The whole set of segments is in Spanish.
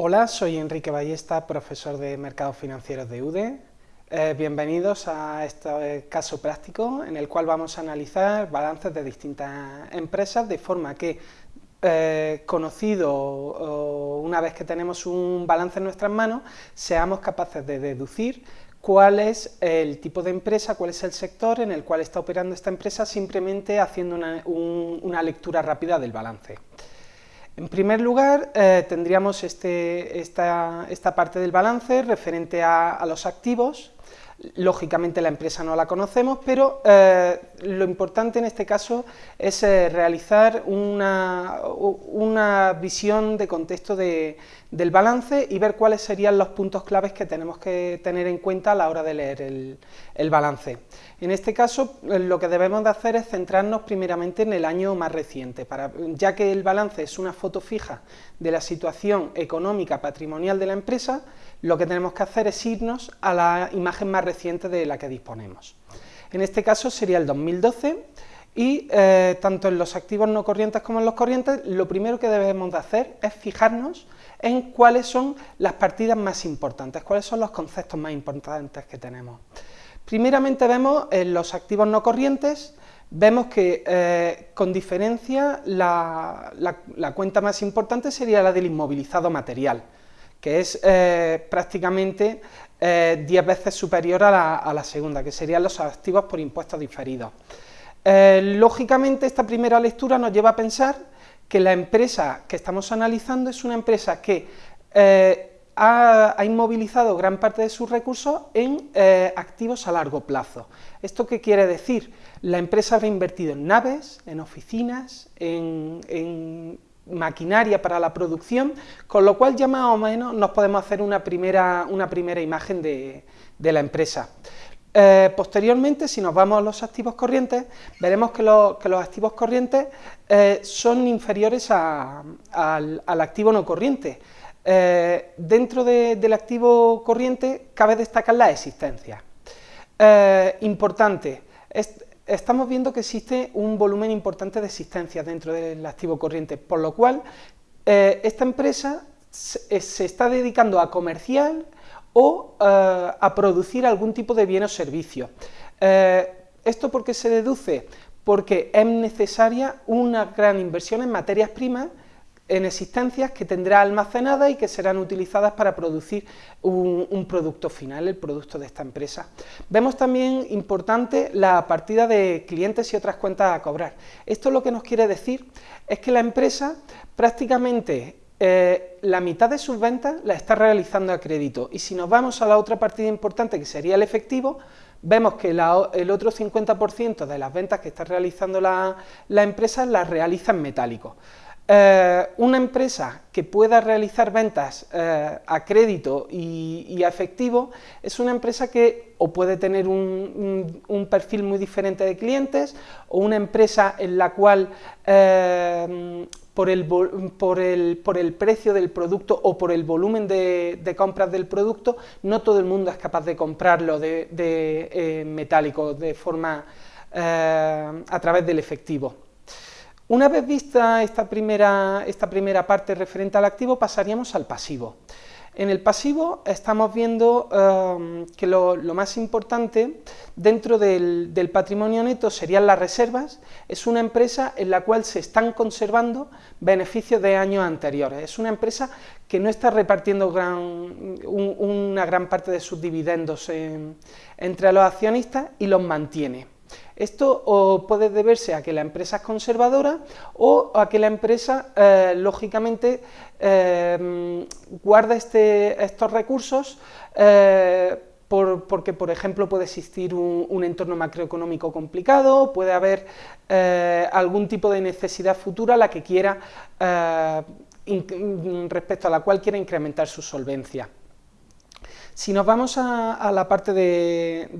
Hola, soy Enrique Ballesta, profesor de Mercados Financieros de UDE. Eh, bienvenidos a este caso práctico en el cual vamos a analizar balances de distintas empresas de forma que, eh, conocido una vez que tenemos un balance en nuestras manos, seamos capaces de deducir cuál es el tipo de empresa, cuál es el sector en el cual está operando esta empresa simplemente haciendo una lectura rápida del balance. En primer lugar, eh, tendríamos este, esta, parte del balance referente a, los activos. Lógicamente la empresa no la conocemos, pero eh, lo importante en este caso es eh, realizar una, una, visión de contexto del balance y ver cuáles serían los puntos claves que tenemos que tener en cuenta a la hora de leer el, balance. En este caso, lo que debemos de hacer es centrarnos primeramente en el año más reciente, para, ya que el balance es una foto fija de la situación económica patrimonial de la empresa, lo que tenemos que hacer es irnos a la imagen más reciente de la que disponemos. En este caso sería el 2012 y eh, tanto en los activos no corrientes como en los corrientes, lo primero que debemos de hacer es fijarnos en cuáles son las partidas más importantes, cuáles son los conceptos más importantes que tenemos. Primeramente vemos en los activos no corrientes, vemos que eh, con diferencia la, cuenta más importante sería la del inmovilizado material, que es eh, prácticamente 10 eh, veces superior a la, segunda, que serían los activos por impuestos diferidos. lógicamente esta primera lectura nos lleva a pensar que la empresa que estamos analizando es una empresa que ha, inmovilizado gran parte de sus recursos en eh, activos a largo plazo. ¿Esto qué quiere decir? La empresa ha invertido en naves, en oficinas, en, maquinaria para la producción, con lo cual ya más o menos nos podemos hacer una primera, una primera imagen de, la empresa. Eh, posteriormente, si nos vamos a los activos corrientes, veremos que, los activos corrientes eh, son inferiores al, activo no corriente, eh, dentro del activo corriente cabe destacar la existencia. Importante, estamos viendo que existe un volumen importante de existencia dentro del activo corriente, por lo cual esta empresa se, está dedicando a comercial o a producir algún tipo de bien o servicio. ¿Esto por qué se deduce? Porque es necesaria una gran inversión en materias primas en existencias que tendrá almacenadas y que serán utilizadas para producir un, producto final, el producto de esta empresa. Vemos también importante la partida de clientes y otras cuentas a cobrar. Esto lo que nos quiere decir es que la empresa prácticamente eh, la mitad de sus ventas la está realizando a crédito y si nos vamos a la otra partida importante que sería el efectivo, vemos que el otro 50% de las ventas que está realizando la, la empresa las realiza en metálico. Eh, una empresa que pueda realizar ventas eh, a crédito y, a efectivo es una empresa que o puede tener un, perfil muy diferente de clientes o una empresa en la cual eh, por, el, por, el, por, el, precio del producto o por el volumen de, compras del producto no todo el mundo es capaz de comprarlo de, metálico de forma a través del efectivo. Una vez vista esta primera, esta primera parte referente al activo, pasaríamos al pasivo. En el pasivo estamos viendo um, que lo, más importante dentro del, patrimonio neto serían las reservas, es una empresa en la cual se están conservando beneficios de años anteriores, es una empresa que no está repartiendo una gran parte de sus dividendos entre los accionistas y los mantiene. Esto puede deberse a que la empresa es conservadora o a que la empresa, eh, lógicamente, eh, guarda este, estos recursos eh, porque, por ejemplo, puede existir un, entorno macroeconómico complicado, puede haber algún tipo de necesidad futura a la que quiera, respecto a la cual quiera incrementar su solvencia. Si nos vamos a, la parte de,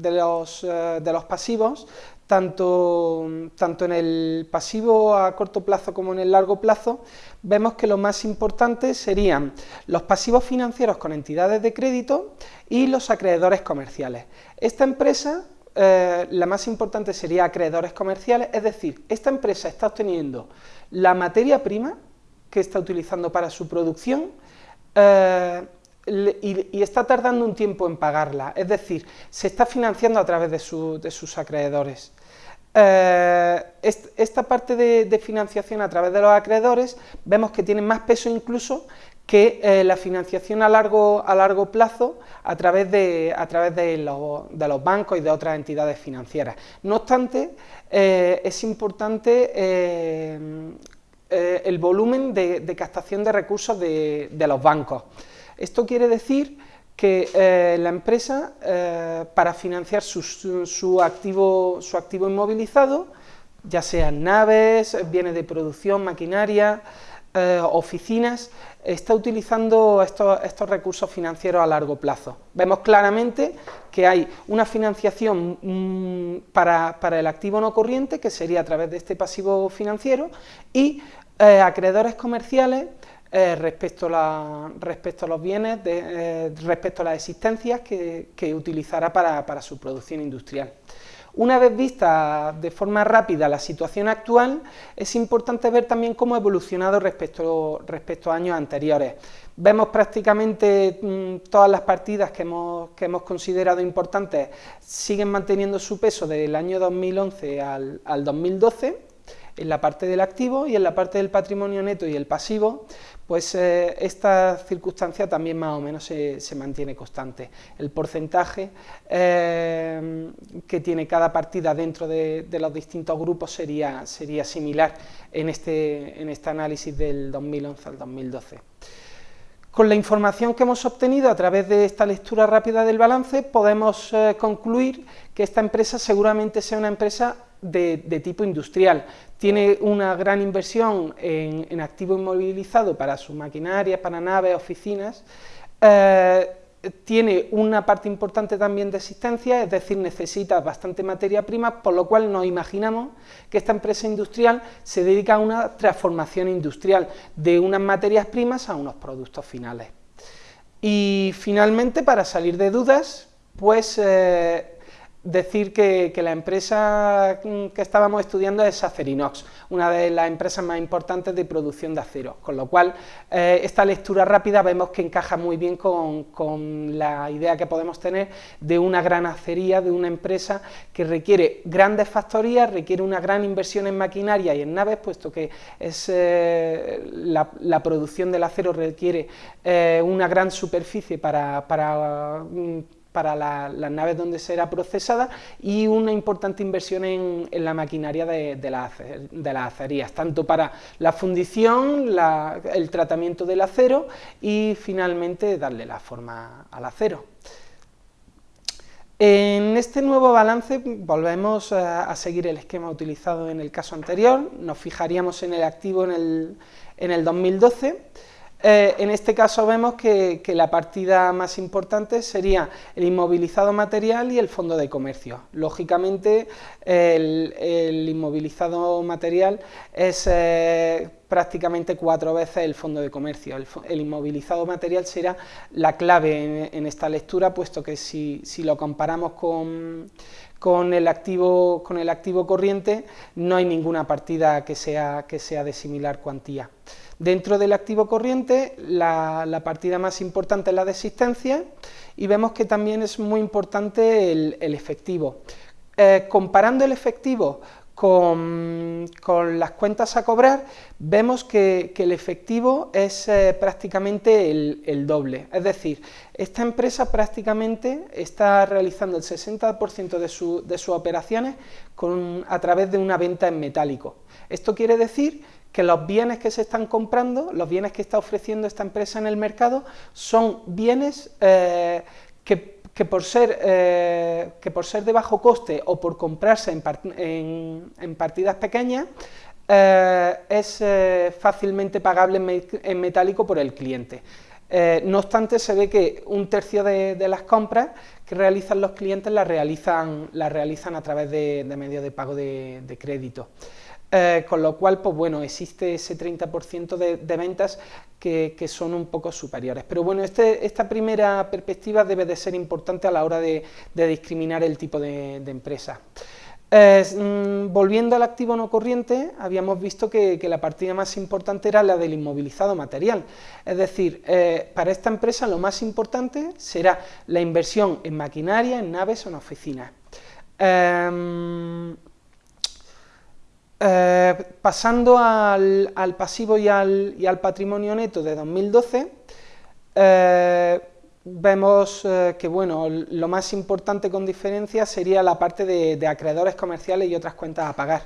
los, eh, de, los, pasivos, tanto, tanto, en el pasivo a corto plazo como en el largo plazo, vemos que lo más importante serían los pasivos financieros con entidades de crédito y los acreedores comerciales. Esta empresa, eh, la más importante sería acreedores comerciales, es decir, esta empresa está obteniendo la materia prima que está utilizando para su producción eh, y, está tardando un tiempo en pagarla, es decir, se está financiando a través de, sus acreedores. Eh, esta parte de, financiación a través de los acreedores vemos que tiene más peso incluso que eh, la financiación a largo, plazo a través, de, a través de, los bancos y de otras entidades financieras. No obstante, eh, es importante el volumen de, captación de recursos de, los bancos. Esto quiere decir que la empresa, para financiar su, activo, inmovilizado, ya sean naves, bienes de producción, maquinaria, eh, oficinas está utilizando estos, recursos financieros a largo plazo. Vemos claramente que hay una financiación mm, para, el activo no corriente, que sería a través de este pasivo financiero, y eh, acreedores comerciales eh, respecto, a los bienes, respecto a las existencias que, utilizará para su producción industrial. Una vez vista de forma rápida la situación actual, es importante ver también cómo ha evolucionado respecto, a años anteriores. Vemos prácticamente mm, todas las partidas que hemos, que considerado importantes siguen manteniendo su peso desde el año 2011 al, al 2012, en la parte del activo y en la parte del patrimonio neto y el pasivo, pues eh, esta circunstancia también más o menos se, mantiene constante. El porcentaje eh, que tiene cada partida dentro de, los distintos grupos sería, similar en este, en este análisis del 2011 al 2012. Con la información que hemos obtenido a través de esta lectura rápida del balance, podemos eh, concluir que esta empresa seguramente sea una empresa de, tipo industrial. Tiene una gran inversión en, activo inmovilizado para sus maquinarias, para naves, oficinas. Eh, tiene una parte importante también de existencia, es decir, necesita bastante materia prima, por lo cual nos imaginamos que esta empresa industrial se dedica a una transformación industrial de unas materias primas a unos productos finales. Y finalmente, para salir de dudas, pues eh, decir que, la empresa que estábamos estudiando es Acerinox, una de las empresas más importantes de producción de acero, con lo cual eh, esta lectura rápida vemos que encaja muy bien con, la idea que podemos tener de una gran acería, de una empresa que requiere grandes factorías, requiere una gran inversión en maquinaria y en naves, puesto que es, eh, la, producción del acero requiere eh, una gran superficie para, para mm, para las naves donde será procesada y una importante inversión en, la maquinaria de, de, las acerías, tanto para la fundición, el tratamiento del acero y finalmente darle la forma al acero. En este nuevo balance volvemos a, seguir el esquema utilizado en el caso anterior, nos fijaríamos en el activo en el, en el 2012, eh, en este caso vemos que, la partida más importante sería el inmovilizado material y el fondo de comercio. Lógicamente, el, inmovilizado material es eh, prácticamente cuatro veces el fondo de comercio. El, inmovilizado material será la clave en, esta lectura, puesto que si, lo comparamos con, el activo, con el activo corriente, no hay ninguna partida que sea, que sea de similar cuantía. Dentro del activo corriente, la, partida más importante es la de existencia y vemos que también es muy importante el, efectivo. Eh, comparando el efectivo con, las cuentas a cobrar, vemos que, el efectivo es eh, prácticamente el, doble. Es decir, esta empresa prácticamente está realizando el 60% de, sus operaciones a través de una venta en metálico. Esto quiere decir que los bienes que se están comprando, los bienes que está ofreciendo esta empresa en el mercado, son bienes eh, que, por ser, eh, que por ser de bajo coste o por comprarse en, partidas pequeñas, eh, es fácilmente pagable en, metálico por el cliente. no obstante, se ve que un tercio de, las compras que realizan los clientes las realizan, realizan a través de, medios de pago de crédito. Eh, con lo cual, pues bueno, existe ese 30% de, ventas que, son un poco superiores. Pero bueno, este, esta primera perspectiva debe de ser importante a la hora de, discriminar el tipo de, empresa. Mm, volviendo al activo no corriente, habíamos visto que, la partida más importante era la del inmovilizado material, es decir, eh, para esta empresa lo más importante será la inversión en maquinaria, en naves o en oficinas. Em, eh, pasando al, pasivo y al, patrimonio neto de 2012, vemos eh, que bueno, lo más importante con diferencia sería la parte de, acreedores comerciales y otras cuentas a pagar.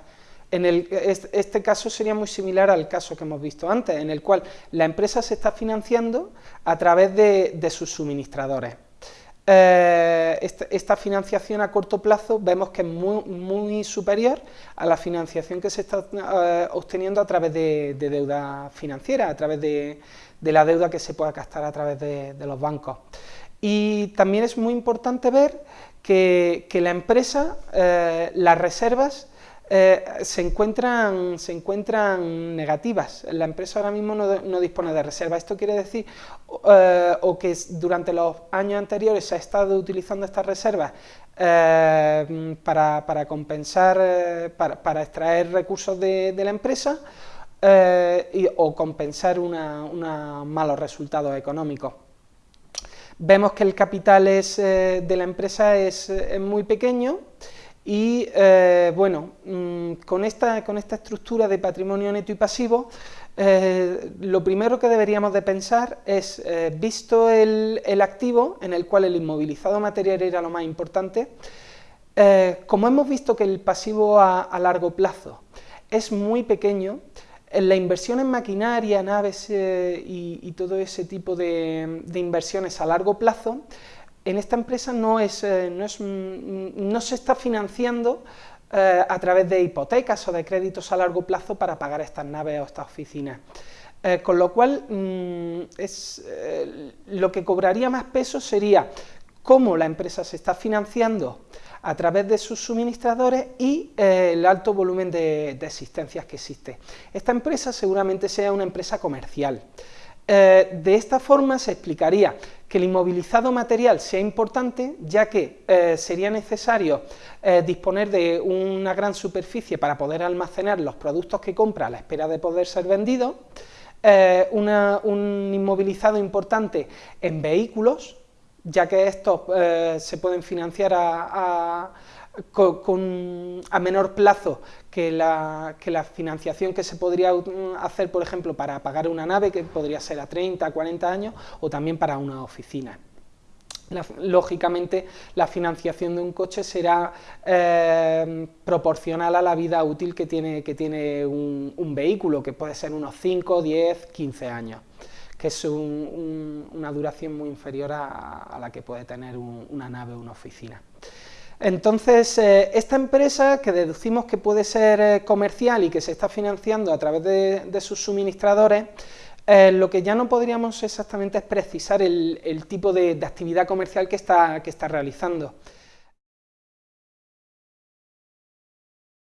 En este, caso sería muy similar al caso que hemos visto antes, en el cual la empresa se está financiando a través de, sus suministradores. Eh, esta, financiación a corto plazo vemos que es muy, superior a la financiación que se está eh, obteniendo a través de, deuda financiera, a través de, de la deuda que se pueda gastar a través de, los bancos. Y también es muy importante ver que, la empresa, eh, las reservas, eh, se, encuentran, se encuentran negativas. La empresa ahora mismo no, dispone de reservas. Esto quiere decir eh, o que durante los años anteriores se ha estado utilizando estas reservas para, compensar, para, extraer recursos de la empresa, eh, o compensar unos malos resultados económicos. Vemos que el capital es, eh, de la empresa es, muy pequeño y eh, bueno, mm, con, esta, con esta estructura de patrimonio neto y pasivo, lo primero que deberíamos de pensar es, visto el, activo en el cual el inmovilizado material era lo más importante, como hemos visto que el pasivo a largo plazo es muy pequeño, la inversión en maquinaria, naves eh, y, todo ese tipo de, inversiones a largo plazo, en esta empresa no, es, eh, no, se está financiando eh, a través de hipotecas o de créditos a largo plazo para pagar estas naves o estas oficinas. con lo cual, mm, es, lo que cobraría más peso sería cómo la empresa se está financiando a través de sus suministradores y eh, el alto volumen de, existencias que existe. Esta empresa seguramente sea una empresa comercial. Eh, de esta forma se explicaría que el inmovilizado material sea importante, ya que eh, sería necesario disponer de una gran superficie para poder almacenar los productos que compra a la espera de poder ser vendidos, un inmovilizado importante en vehículos, ya que estos eh, se pueden financiar a, menor plazo que la, financiación que se podría hacer, por ejemplo, para pagar una nave, que podría ser a 30, 40 años, o también para una oficina. lógicamente, la financiación de un coche será eh, proporcional a la vida útil que tiene, que tiene un vehículo, que puede ser unos 5, 10, 15 años que es una duración muy inferior a, la que puede tener una nave o una oficina. Entonces, eh, esta empresa, que deducimos que puede ser eh, comercial y que se está financiando a través de, sus suministradores, eh, lo que ya no podríamos exactamente es precisar el, tipo de, actividad comercial que está, que está realizando.